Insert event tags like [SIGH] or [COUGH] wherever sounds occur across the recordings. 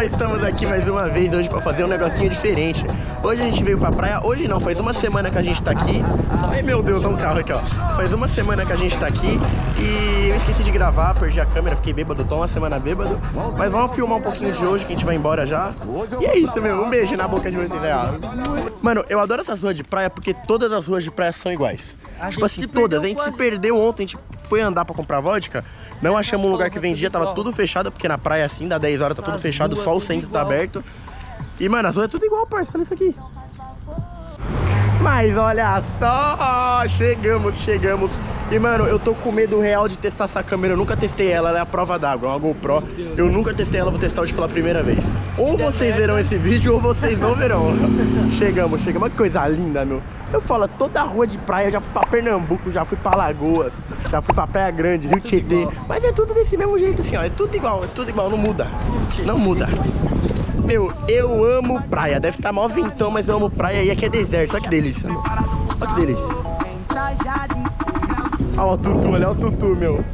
pessoal, estamos aqui mais uma vez hoje pra fazer um negocinho diferente. Hoje a gente veio pra praia, hoje não, faz uma semana que a gente tá aqui. Ai meu Deus, olha um carro aqui ó. Faz uma semana que a gente tá aqui e eu esqueci de gravar, perdi a câmera, fiquei bêbado, tô uma semana bêbado. Mas vamos filmar um pouquinho de hoje que a gente vai embora já. E é isso meu, um beijo na boca de muito ideal Mano, eu adoro essas ruas de praia porque todas as ruas de praia são iguais. Tipo assim, todas, a gente se perdeu ontem, a gente foi andar pra comprar vodka Não achamos um lugar que vendia, tava tudo fechado Porque na praia assim, dá 10 horas, tá tudo fechado, só o centro tá aberto. E mano, as ruas é tudo igual, parça, olha isso aqui. Mas olha só, chegamos, chegamos E mano, eu tô com medo real de testar essa câmera Eu nunca testei ela, ela é a prova d'água, é uma GoPro Eu nunca testei ela, vou testar hoje pela primeira vez Ou vocês verão esse vídeo ou vocês não verão [LAUGHS] Chegamos, chegamos, que coisa linda, meu eu falo, toda a rua de praia, eu já fui pra Pernambuco, já fui pra Lagoas, já fui pra Praia Grande, Rio Tietê. Mas é tudo desse mesmo jeito assim, ó. É tudo igual, é tudo igual, não muda. Não muda. Meu, eu amo praia. Deve estar tá mó ventão, mas eu amo praia e aqui é deserto. Olha que delícia, meu. Olha que delícia. Olha o tutu, olha o tutu, meu.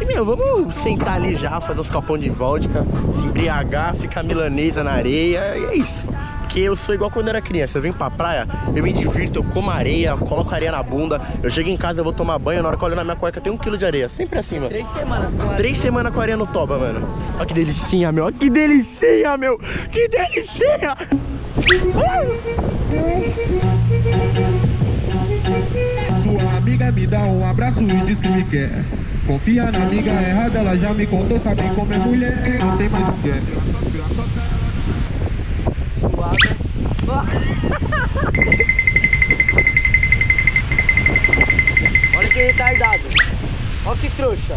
E, meu, vamos sentar ali já, fazer uns copão de vodka, se embriagar, ficar milanesa na areia, e é isso. Porque eu sou igual quando eu era criança, eu venho pra praia, eu me divirto, eu como areia, coloco areia na bunda, eu chego em casa, eu vou tomar banho, na hora que eu olho na minha cueca tem um quilo de areia, sempre assim, mano. Três semanas com areia. Três semanas com areia no toba, mano. Olha que delicinha, meu, olha que delicinha, meu, que delicinha! Amiga me dá um abraço e diz que me quer Confia na amiga errada, ela já me contou, sabe como é mulher Não tem mais o que é Olha que retardado. Olha que trouxa.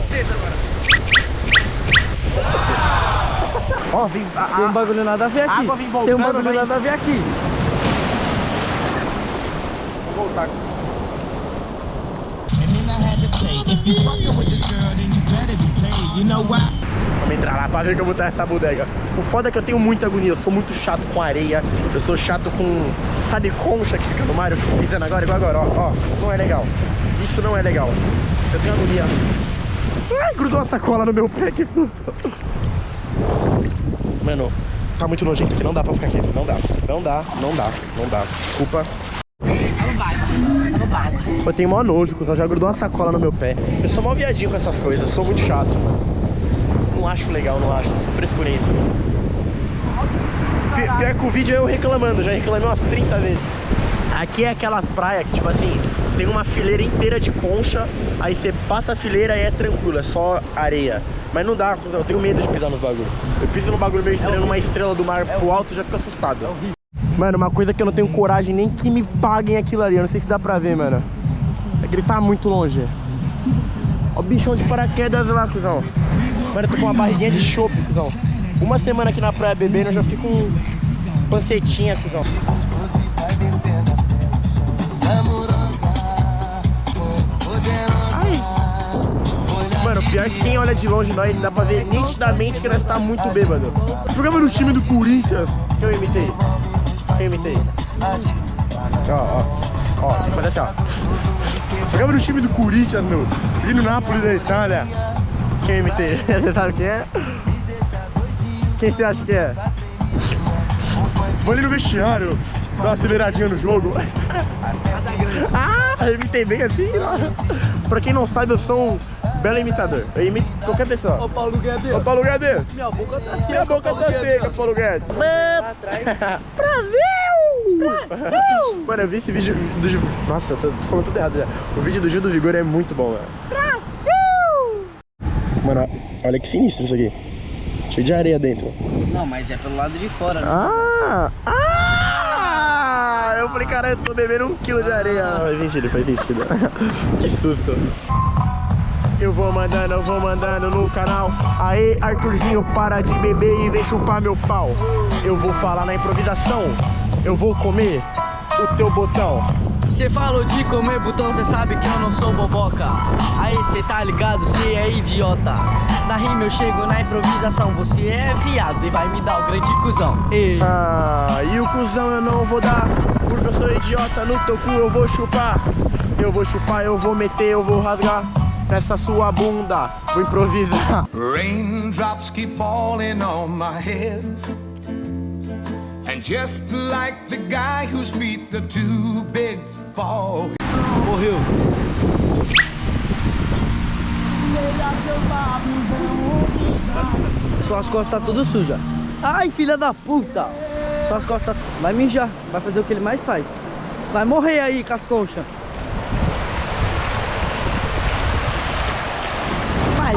Ó, vem, a, tem um bagulho nada a ver aqui. Água vem voltando, tem um bagulho vem. nada a ver aqui. Vou voltar. Vamos entrar lá pra ver como tá essa bodega. O foda é que eu tenho muita agonia, eu sou muito chato com areia, eu sou chato com, sabe, concha que fica no mar, eu fico pisando agora, igual agora, ó, ó, não é legal. Isso não é legal. Eu tenho agonia. Ai, grudou a sacola no meu pé, que susto. Mano, tá muito nojento aqui, não dá pra ficar aqui, não dá, não dá, não dá, não dá. Desculpa. Eu tenho mó nojo, cuzão, já grudou uma sacola no meu pé. Eu sou mó viadinho com essas coisas, sou muito chato, Não acho legal, não acho, frescurento. Pior que o vídeo é eu reclamando, já reclamei umas 30 vezes. Aqui é aquelas praias que, tipo assim, tem uma fileira inteira de concha, aí você passa a fileira e é tranquilo, é só areia. Mas não dá, eu tenho medo de pisar nos bagulhos. Eu piso no bagulho meio estranho, numa estrela do mar pro alto, já fico assustado. Mano, uma coisa que eu não tenho coragem nem que me paguem aquilo ali. Eu não sei se dá pra ver, mano. É que ele tá muito longe. Ó o bichão de paraquedas lá, cuzão. Mano, eu tô com uma barriguinha de chope, cuzão. Uma semana aqui na praia bebendo, eu já fiquei com pancetinha, cuzão. Ai. Mano, pior que quem olha de longe nós, dá pra ver nitidamente que nós tá muito bêbado. Jogava no time do Corinthians, que eu imitei. Imitei? Ó, ó. Ó, tem que fazer assim, ó. Jogava no time do Corinthians, meu. E no Napoli da Itália. Quem imitei? [LAUGHS] Você sabe quem é? Quem você acha que é? Vou ali no vestiário, dar uma aceleradinha no jogo. [LAUGHS] ah, eu bem assim. Ó. Pra quem não sabe, eu sou um belo imitador. Eu imito qualquer pessoa. Ô Paulo Guedes. Ô Paulo Guedes. Minha boca tá seca. Minha boca tá seca, Paulo Guedes. Atrás. [LAUGHS] Brasil! Brasil! [LAUGHS] Mano, eu vi esse vídeo do... Nossa, eu tô, tô falando tudo errado já. O vídeo do Gil do Vigor é muito bom, mano. Brasil! Mano, olha que sinistro isso aqui. Cheio de areia dentro. Não, mas é pelo lado de fora, né? Ah! Ah! Eu falei, cara, eu tô bebendo um quilo de areia. Ah. Faz sentido, faz sentido. que susto. Eu vou mandando, eu vou mandando no canal. Aê, Arthurzinho, para de beber e vem chupar meu pau. Eu vou falar na improvisação. Eu vou comer o teu botão. Cê falou de comer botão, cê sabe que eu não sou boboca. Aí cê tá ligado, cê é idiota. Na rima eu chego na improvisação Você é viado e vai me dar o grande cuzão. Ei. Ah, e o cuzão eu não vou dar Porque eu sou idiota, no teu cu eu vou chupar. Eu vou chupar, eu vou meter, eu vou rasgar nessa sua bunda. Vou improvisar. Raindrops keep falling on my head. And just like the guy whose feet are too big for Morreu. Suas costas tá tudo suja. Ai, filha da puta. Suas costas... Vai mijar. Vai fazer o que ele mais faz. Vai morrer aí, casconcha.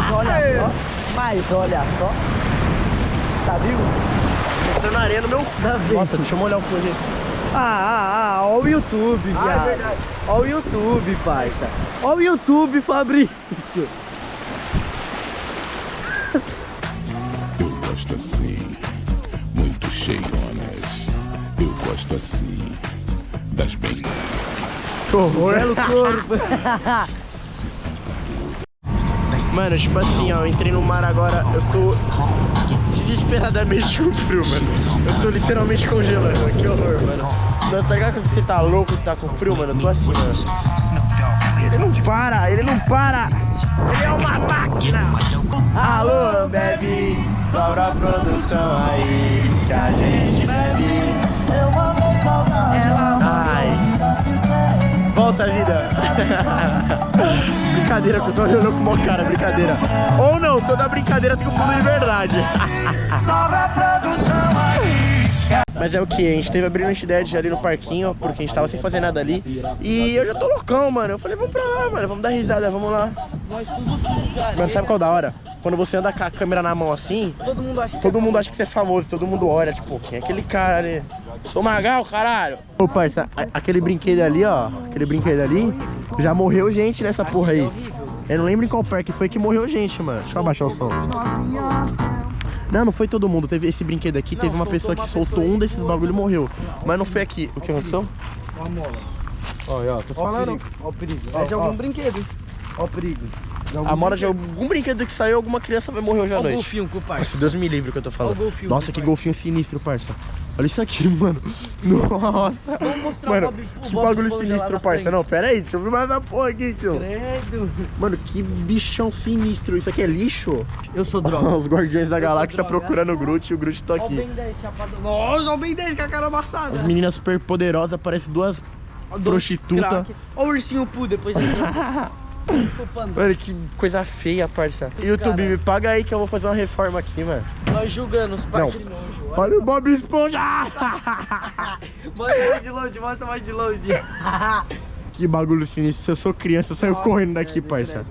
Mas olha só. Mas olha só. Tá viu? Entrando na areia no meu... Tá? Nossa, deixa eu molhar o aqui. Ah, ah, ah, ó o YouTube, Ah, é viado. verdade. Ó o YouTube, parça. Ó o YouTube, Fabrício. Eu gosto assim, muito cheionas. Eu gosto assim, das bem Que horror. Belo corpo. [LAUGHS] Mano, tipo assim, ó, eu entrei no mar agora, eu tô desesperadamente [LAUGHS] com frio, mano. Eu tô literalmente congelando, que horror, mano. Nossa, tá ligado quando você tá louco e tá com frio, mano? Eu tô assim, mano. Ele não para, ele não para. Ele é uma máquina. Alô, bebe, dobra a produção aí, que a gente bebe. Ai. Volta a vida. [LAUGHS] brincadeira, tô olhando com uma cara, brincadeira. Ou não, toda brincadeira tem um fundo de verdade. [LAUGHS] Mas é o que? A gente teve a brilhante ideia de ir ali no parquinho, porque a gente tava sem fazer nada ali. E eu já tô loucão, mano. Eu falei, vamos pra lá, mano. Vamos dar risada, vamos lá. Nós tudo sujo de areia. Mano, sabe qual é da hora? Quando você anda com a câmera na mão assim, Todo mundo acha que todo mundo acha que você é famoso, todo mundo olha, tipo, quem é aquele cara ali? Ô Magal, caralho! Ô parça, aquele brinquedo ali, ó, aquele brinquedo ali, já morreu gente nessa porra aí. Eu não lembro em qual parque foi que morreu gente, mano. Deixa eu abaixar o som. Não, não foi todo mundo. Teve esse brinquedo aqui, teve uma pessoa que soltou um desses bagulho e morreu. Mas não foi aqui. O que aconteceu? Ó a mola. Olha, ó, tô o falando. Ó o perigo. Ó, É de algum ó. brinquedo. Ó o perigo. A moda de algum brinquedo que saiu, alguma criança vai morrer hoje à Ó o noite. golfinho com o Nossa. Deus me livre o que eu tô falando. Olha o golfinho, Nossa, que golfinho sinistro, parça. Olha isso aqui, mano. Nossa. Vamos mostrar Mano, o Bob- o que Bob bagulho sinistro, parça. Não, pera aí, deixa eu ver mais da porra aqui, tio. Credo. Mano, que bichão sinistro. Isso aqui é lixo? Eu sou droga. [LAUGHS] Os Guardiões da Eu Galáxia procurando o Groot e o Groot tá Ó o aqui. Ben 10 chapado. Nossa, ó o Ben 10 com a cara amassada. As meninas super poderosas parecem duas Ó, dois prostituta. craque. Ó o ursinho Poo depois das [LAUGHS] Chupando. Mano, que coisa feia, parça. YouTube, cara. me paga aí que eu vou fazer uma reforma aqui, mano. Nós julgando os Não. pais de longe. Olha. Olha o Bob Esponja! [LAUGHS] Mostra mais de longe, mostra mais de longe. [LAUGHS] Que bagulho sinistro. Se eu sou criança, eu saio Ai, correndo daqui, credo, parça.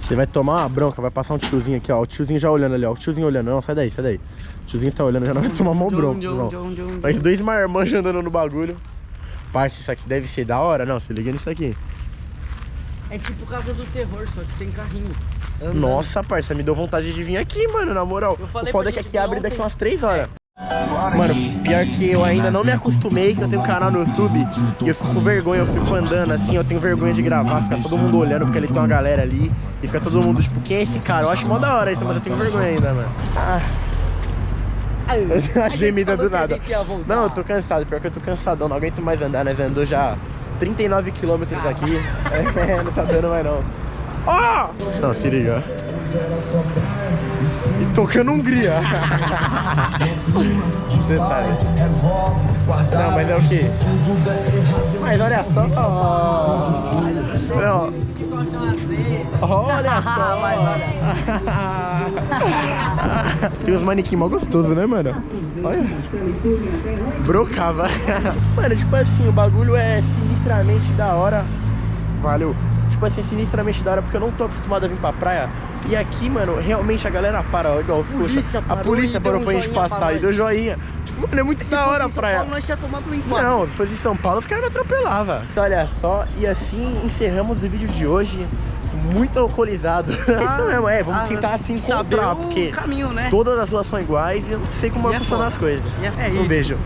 Você vai tomar uma bronca, vai passar um tiozinho aqui, ó. O tiozinho já olhando ali, ó. O tiozinho olhando. Não, sai daí, sai daí. O tiozinho tá olhando, já não vai tomar mó bronca. John. John, John, Mas dois marmanjos andando no bagulho. Parça, isso aqui deve ser da hora. Não, se liga nisso aqui. É tipo Casa do Terror, só que sem carrinho. Andando. Nossa, parça, me deu vontade de vir aqui, mano, na moral. Eu O foda é que aqui abre daqui ontem. umas 3 horas. Mano, pior que eu ainda não me acostumei, que eu tenho um canal no YouTube e eu fico com vergonha, eu fico andando assim, eu tenho vergonha de gravar, fica todo mundo olhando porque ali tem uma galera ali e fica todo mundo tipo, quem é esse cara? Eu acho mó da hora isso, mas eu tenho vergonha ainda, mano. Ah, Ai, eu tenho uma a gemida do nada. Não, eu tô cansado, pior que eu tô cansadão, não aguento mais andar, nós andou já 39 quilômetros aqui. É, não tá dando mais não. Ó! Não, se liga. E tocando Hungria. Detalhe. Não, mas é o quê? Mas olha só. Não. Olha só. [LAUGHS] Tem uns manequim mó gostoso, né, mano? Olha. Brocava. [LAUGHS] Mano, tipo assim, o bagulho é sinistramente da hora. Valeu. Tipo assim, sinistramente da hora, porque eu não tô acostumado a vir pra praia. E aqui, mano, realmente a galera para, ó, igual os Polícia. A polícia parou pra gente pra passar e deu joinha. Tipo, mano, é muito da hora a praia. Paulo, nós tinha tomado um enquadro. Não, se fosse em São Paulo, os caras me atropelavam. Olha só, e assim encerramos o vídeo de hoje. Muito alcoolizado. [LAUGHS] é isso mesmo, é, vamos Ah, tentar se saber encontrar, porque caminho, né? todas as ruas são iguais e eu não sei como E vai é funcionar as coisas. É- é um isso. beijo.